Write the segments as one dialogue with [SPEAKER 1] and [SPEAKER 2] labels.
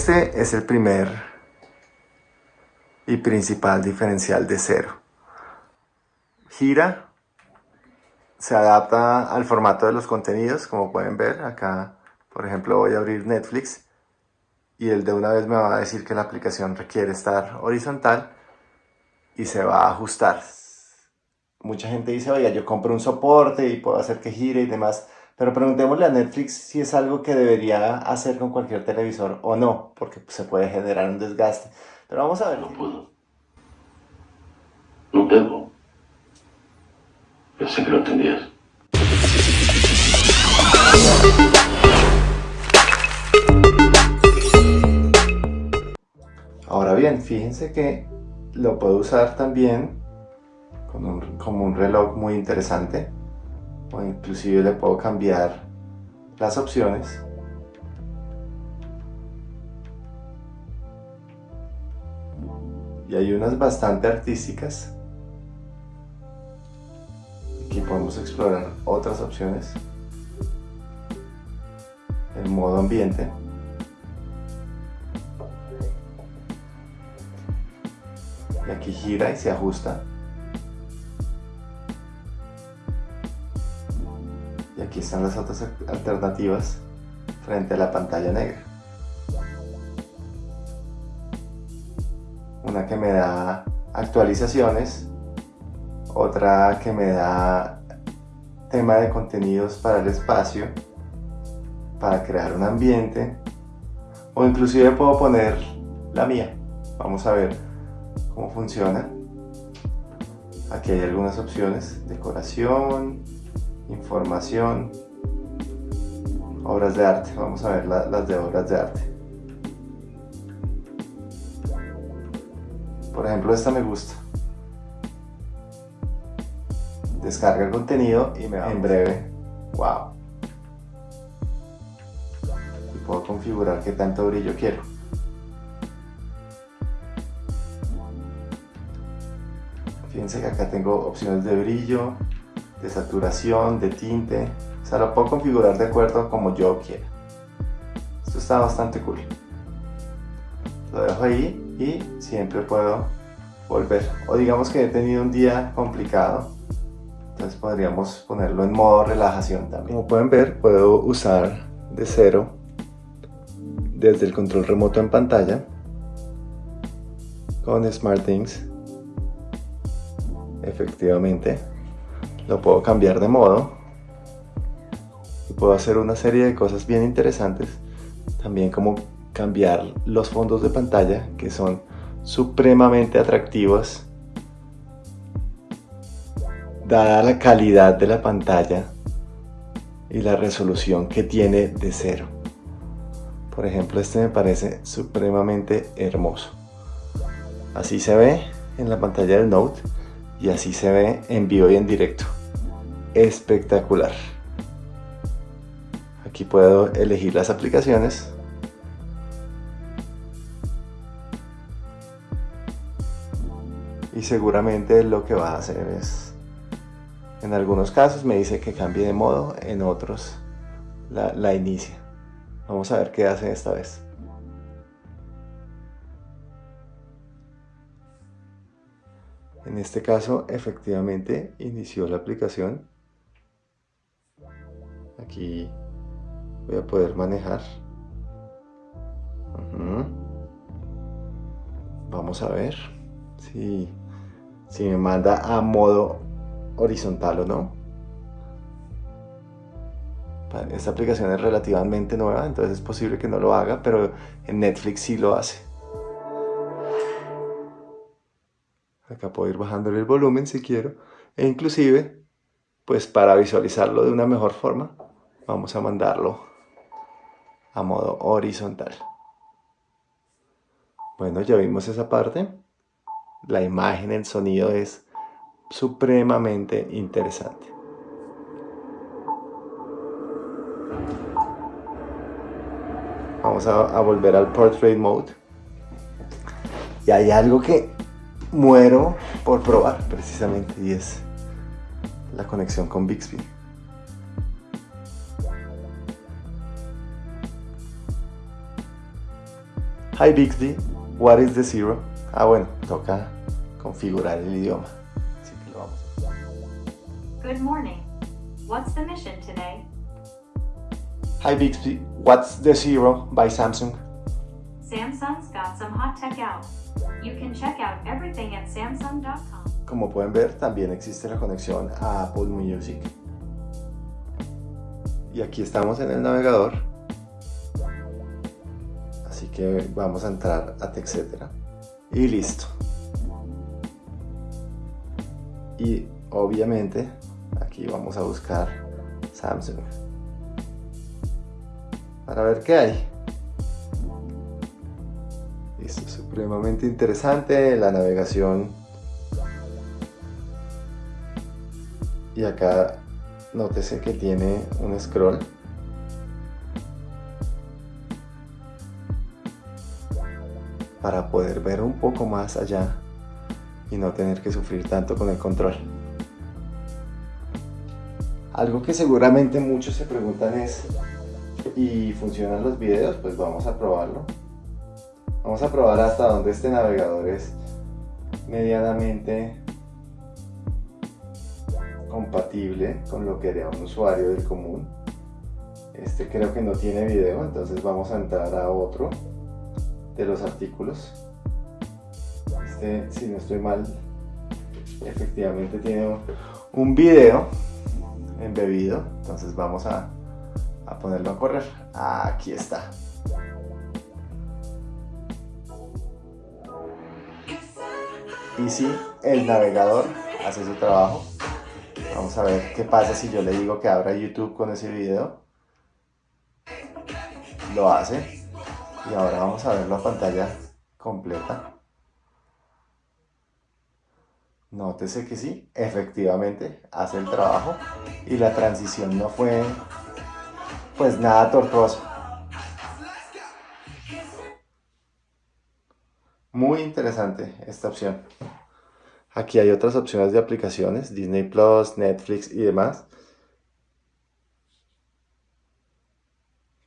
[SPEAKER 1] Este es el primer y principal diferencial de cero. Gira, se adapta al formato de los contenidos, como pueden ver. Acá, por ejemplo, voy a abrir Netflix y el de una vez me va a decir que la aplicación requiere estar horizontal y se va a ajustar. Mucha gente dice, oye, yo compro un soporte y puedo hacer que gire y demás. Pero preguntémosle a Netflix si es algo que debería hacer con cualquier televisor o no, porque se puede generar un desgaste. Pero vamos a ver.
[SPEAKER 2] No puedo. No debo. Pensé que lo entendías.
[SPEAKER 1] Ahora bien, fíjense que lo puedo usar también como un reloj muy interesante o inclusive le puedo cambiar las opciones. Y hay unas bastante artísticas. Aquí podemos explorar otras opciones. En modo ambiente. Y aquí gira y se ajusta aquí están las otras alternativas frente a la pantalla negra. Una que me da actualizaciones, otra que me da tema de contenidos para el espacio, para crear un ambiente, o inclusive puedo poner la mía. Vamos a ver cómo funciona. Aquí hay algunas opciones, decoración, información, obras de arte. Vamos a ver las de obras de arte. Por ejemplo, esta me gusta. Descarga el contenido y me va en breve. ¡Wow! Y puedo configurar qué tanto brillo quiero. Fíjense que acá tengo opciones de brillo, de saturación, de tinte. O sea, lo puedo configurar de acuerdo a como yo quiera. Esto está bastante cool. Lo dejo ahí y siempre puedo volver. O digamos que he tenido un día complicado. Entonces podríamos ponerlo en modo relajación también. Como pueden ver, puedo usar de cero desde el control remoto en pantalla con SmartThings efectivamente lo puedo cambiar de modo y puedo hacer una serie de cosas bien interesantes. También como cambiar los fondos de pantalla que son supremamente atractivos dada la calidad de la pantalla y la resolución que tiene de cero. Por ejemplo este me parece supremamente hermoso. Así se ve en la pantalla del Note y así se ve en vivo y en directo espectacular. Aquí puedo elegir las aplicaciones. Y seguramente lo que va a hacer es, en algunos casos me dice que cambie de modo, en otros la, la inicia. Vamos a ver qué hace esta vez. En este caso, efectivamente, inició la aplicación aquí voy a poder manejar. Vamos a ver si, me manda a modo horizontal o no. Esta aplicación es relativamente nueva entonces es posible que no lo haga pero en Netflix sí lo hace. Acá puedo ir bajándole el volumen si quiero e inclusive pues para visualizarlo de una mejor forma vamos a mandarlo a modo horizontal. Bueno, ya vimos esa parte. La imagen, el sonido es supremamente interesante. Vamos a, volver al Portrait Mode. Y hay algo que muero por probar precisamente y es la conexión con Bixby. Hi Bixby, what is the zero? Ah bueno, toca configurar el idioma. Así que lo vamos a hacer.
[SPEAKER 2] Good morning. What's the mission today?
[SPEAKER 1] Hi Bixby, what's the zero by Samsung?
[SPEAKER 2] Samsung's got some hot tech out. You can check out everything at samsung.com.
[SPEAKER 1] Como pueden ver, también existe la conexión a Apple Music. Y aquí estamos en el navegador. Así que vamos a entrar a TechCetera. Y listo. Y obviamente aquí vamos a buscar Samsung. Para ver qué hay. Es supremamente interesante, la navegación. Y acá nótese que tiene un scroll. Para poder ver un poco más allá y no tener que sufrir tanto con el control. Algo que seguramente muchos se preguntan es, ¿y funcionan los videos? Pues vamos a probarlo. Vamos a probar hasta donde este navegador es medianamente compatible con lo que haría un usuario del común. Este creo que no tiene video, entonces vamos a entrar a otro de los artículos. Este, si no estoy mal, efectivamente tiene un video embebido, entonces vamos a, a ponerlo a correr. Aquí está. Y si el navegador hace su trabajo. Vamos a ver qué pasa si yo le digo que abra YouTube con ese video. Lo hace. Y ahora vamos a ver la pantalla completa. Nótese que sí, efectivamente hace el trabajo y la transición no fue pues nada tortuosa. Muy interesante esta opción. Aquí hay otras opciones de aplicaciones, Disney Plus, Netflix y demás.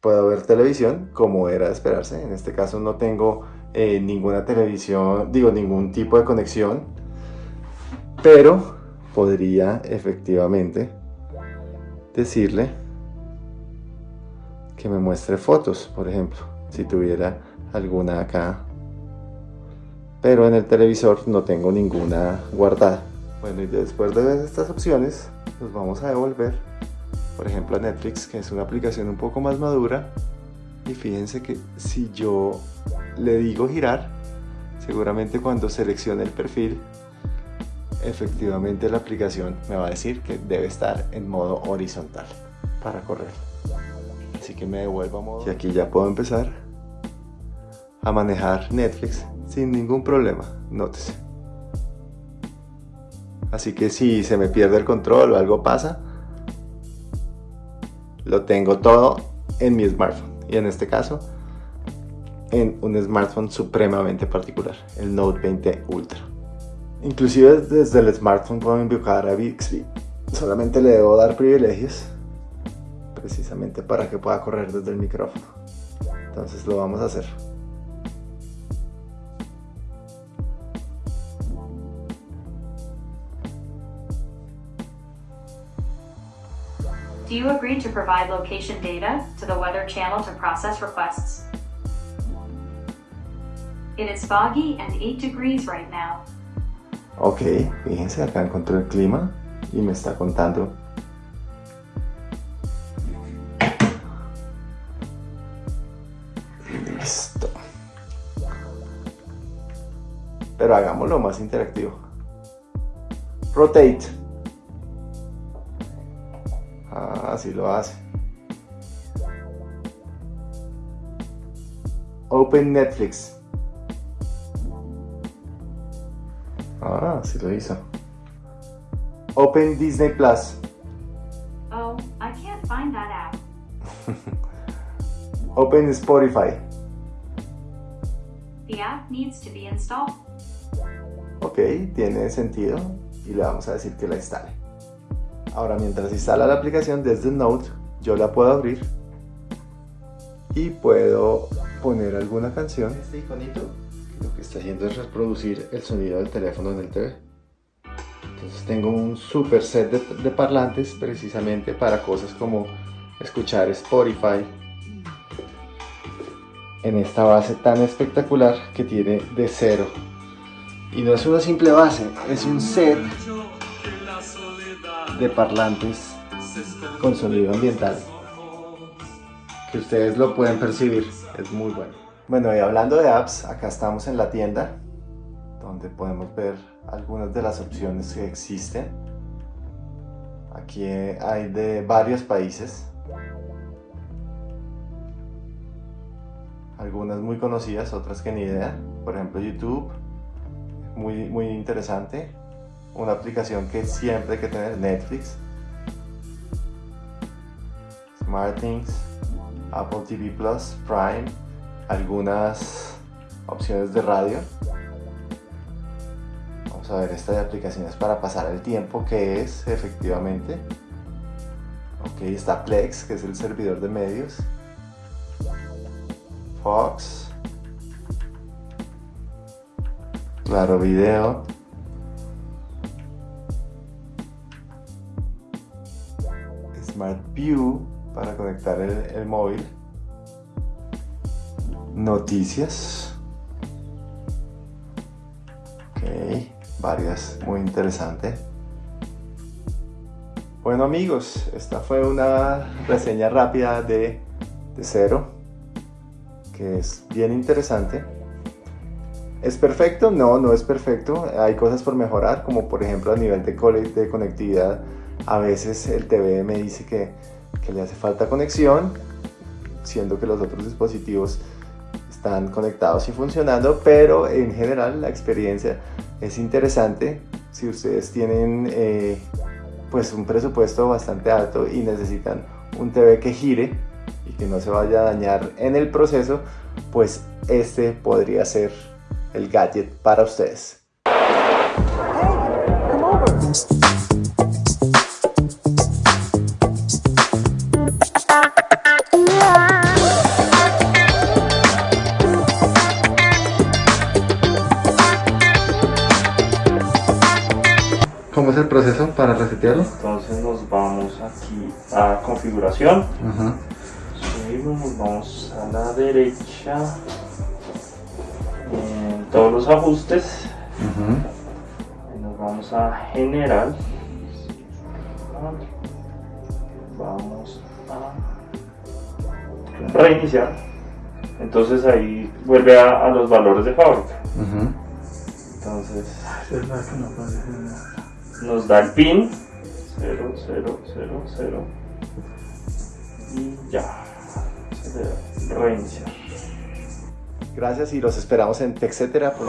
[SPEAKER 1] Puedo ver televisión como era de esperarse. En este caso no tengo eh, ninguna televisión, digo ningún tipo de conexión. Pero podría efectivamente decirle que me muestre fotos, por ejemplo, si tuviera alguna acá pero en el televisor no tengo ninguna guardada. Bueno, y después de ver estas opciones, nos vamos a devolver, por ejemplo, a Netflix, que es una aplicación un poco más madura. Y fíjense que si yo le digo girar, seguramente cuando seleccione el perfil, efectivamente la aplicación me va a decir que debe estar en modo horizontal para correr. Así que me devuelvo a modo... Y aquí ya puedo empezar a manejar Netflix sin ningún problema, nótese. Así que si se me pierde el control o algo pasa, lo tengo todo en mi smartphone. Y en este caso, en un smartphone supremamente particular, el Note 20 Ultra. Inclusive desde el smartphone puedo invocar a Bixby. Solamente le debo dar privilegios, precisamente para que pueda correr desde el micrófono. Entonces lo vamos a hacer.
[SPEAKER 2] Do you agree to provide location data to the Weather Channel to process requests? It is foggy and 8 degrees right now.
[SPEAKER 1] Ok, fíjense, acá encontré el clima y me está contando. Listo. Pero hagámoslo más interactivo. Rotate. Así lo hace. Open Netflix. Ah, sí lo hizo. Open Disney Plus.
[SPEAKER 2] Oh, I can't find that app.
[SPEAKER 1] Open Spotify.
[SPEAKER 2] The app needs to be installed.
[SPEAKER 1] Ok, tiene sentido y le vamos a decir que la instale. Ahora mientras instala la aplicación desde Note, yo la puedo abrir y puedo poner alguna canción. Este iconito lo que está haciendo es reproducir el sonido del teléfono en el TV. Entonces tengo un super set de, de parlantes precisamente para cosas como escuchar Spotify en esta base tan espectacular que tiene de cero. Y no es una simple base, es un set de parlantes con sonido ambiental que ustedes lo pueden percibir, es muy bueno. Bueno, y hablando de apps, acá estamos en la tienda donde podemos ver algunas de las opciones que existen. Aquí hay de varios países. Algunas muy conocidas, otras que ni idea. Por ejemplo YouTube, muy, muy interesante. Una aplicación que siempre hay que tener, Netflix. SmartThings, Apple TV Plus, Prime, algunas opciones de radio. Vamos a ver esta de aplicaciones para pasar el tiempo que es efectivamente. Ok, está Plex, que es el servidor de medios. Fox. Claro Video. Smart View para conectar el, móvil. Noticias. Ok, varias, muy interesante. Bueno amigos, esta fue una reseña rápida de, Cero, que es bien interesante. ¿Es perfecto? No, no es perfecto. Hay cosas por mejorar, como por ejemplo a nivel de, de conectividad. A veces el TV me dice que que le hace falta conexión, siendo que los otros dispositivos están conectados y funcionando, pero en general la experiencia es interesante si ustedes tienen eh, pues un presupuesto bastante alto y necesitan un TV que gire y que no se vaya a dañar en el proceso, pues este podría ser el gadget para ustedes. ¿Cómo es el proceso para resetearlo?
[SPEAKER 3] Entonces nos vamos aquí a configuración. Subimos, nos vamos a la derecha. En todos los ajustes. nos vamos a general. Vamos a reiniciar. Entonces ahí vuelve a, los valores de fábrica. Entonces nos da el pin. 0, 0, 0, 0 y ya. Se debe reiniciar.
[SPEAKER 1] Gracias y los esperamos en texetera.com